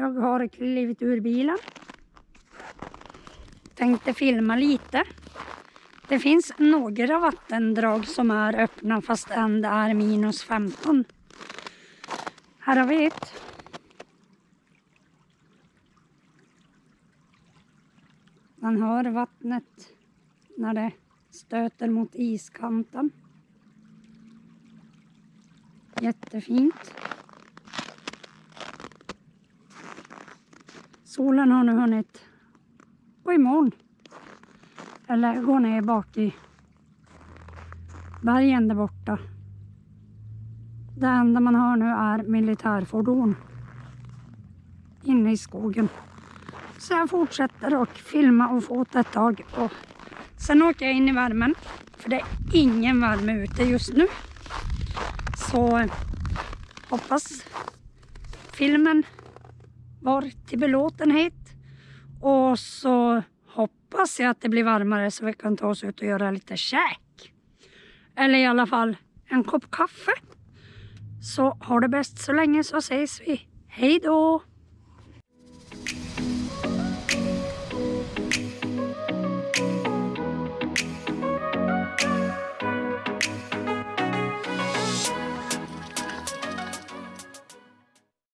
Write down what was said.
Jag har klivit ur bilen. Tänkte filma lite. Det finns några vattendrag som är öppna fastän det är minus 15. Här har vi ett. Man hör vattnet när det stöter mot iskanten. Jättefint. Solen har nu hunnit gå imorgon. Eller gå ner bak i bergen där borta. Det enda man har nu är militärfordon inne i skogen. Så jag fortsätter att filma och fota ett tag. Och sen åker jag in i värmen. För det är ingen värme ute just nu. Så hoppas filmen var till belåtenhet. Och så hoppas jag att det blir varmare så vi kan ta oss ut och göra lite käk. Eller i alla fall en kopp kaffe. Så ha det bäst så länge så ses vi. Hej då!